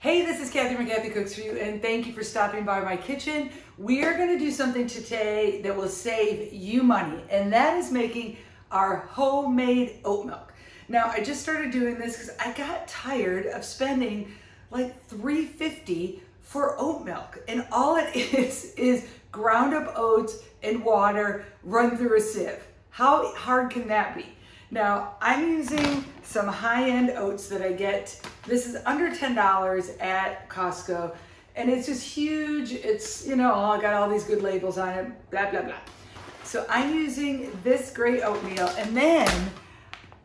Hey, this is Kathy Kathy Cooks For You, and thank you for stopping by my kitchen. We are gonna do something today that will save you money, and that is making our homemade oat milk. Now, I just started doing this because I got tired of spending like 350 for oat milk, and all it is is ground up oats and water run through a sieve. How hard can that be? Now, I'm using some high-end oats that I get. This is under $10 at Costco, and it's just huge. It's, you know, I got all these good labels on it, blah, blah, blah. So I'm using this great oatmeal, and then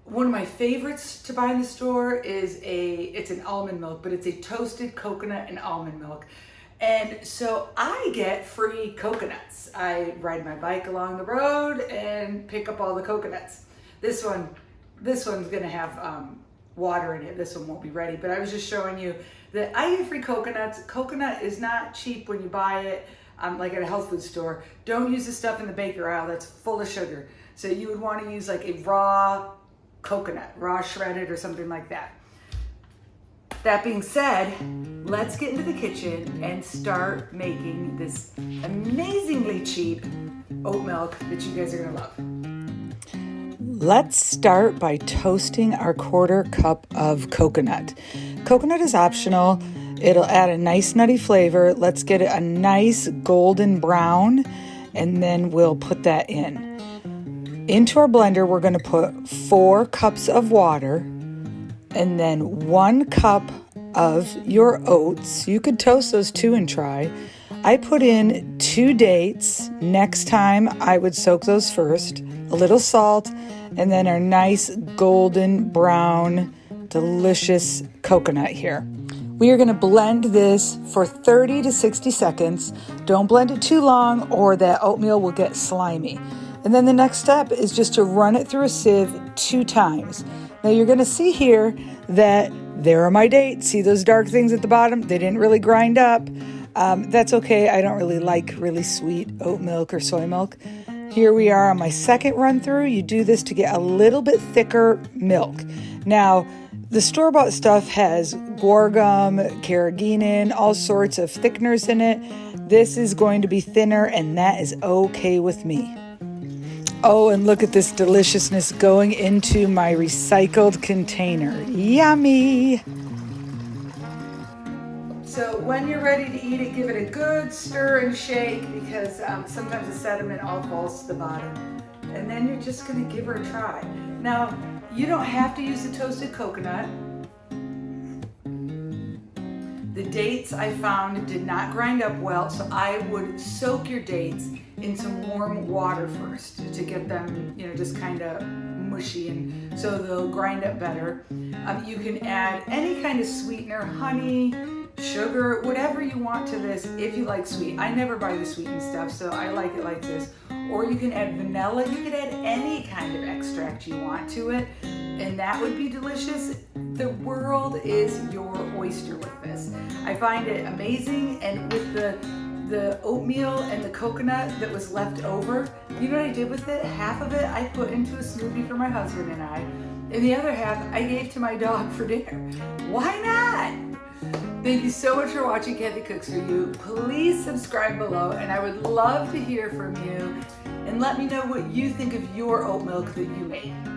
one of my favorites to buy in the store is a, it's an almond milk, but it's a toasted coconut and almond milk. And so I get free coconuts. I ride my bike along the road and pick up all the coconuts. This one, this one's gonna have um, water in it. This one won't be ready, but I was just showing you that I get free coconuts. Coconut is not cheap when you buy it, um, like at a health food store. Don't use the stuff in the baker aisle that's full of sugar. So you would wanna use like a raw coconut, raw shredded or something like that. That being said, let's get into the kitchen and start making this amazingly cheap oat milk that you guys are gonna love. Let's start by toasting our quarter cup of coconut. Coconut is optional. It'll add a nice nutty flavor. Let's get it a nice golden brown and then we'll put that in. Into our blender, we're gonna put four cups of water and then one cup of your oats. You could toast those too and try. I put in two dates. Next time I would soak those first. A little salt and then our nice golden brown, delicious coconut here. We are going to blend this for 30 to 60 seconds. Don't blend it too long or that oatmeal will get slimy. And then the next step is just to run it through a sieve two times. Now you're going to see here that there are my dates. See those dark things at the bottom? They didn't really grind up. Um, that's okay. I don't really like really sweet oat milk or soy milk. Here we are on my second run through. You do this to get a little bit thicker milk. Now, the store-bought stuff has guar gum, carrageenan, all sorts of thickeners in it. This is going to be thinner and that is okay with me. Oh, and look at this deliciousness going into my recycled container. Yummy! So when you're ready to eat it, give it a good stir and shake because um, sometimes the sediment all falls to the bottom. And then you're just gonna give her a try. Now, you don't have to use the toasted coconut. The dates I found did not grind up well, so I would soak your dates in some warm water first to get them, you know, just kind of mushy and so they'll grind up better. Um, you can add any kind of sweetener, honey, sugar, whatever you want to this if you like sweet. I never buy the sweetened stuff, so I like it like this. Or you can add vanilla. You could add any kind of extract you want to it, and that would be delicious. The world is your oyster with this. I find it amazing, and with the the oatmeal and the coconut that was left over, you know what I did with it? Half of it I put into a smoothie for my husband and I, and the other half I gave to my dog for dinner. Why not? Thank you so much for watching Kathy Cooks For You. Please subscribe below and I would love to hear from you and let me know what you think of your oat milk that you made.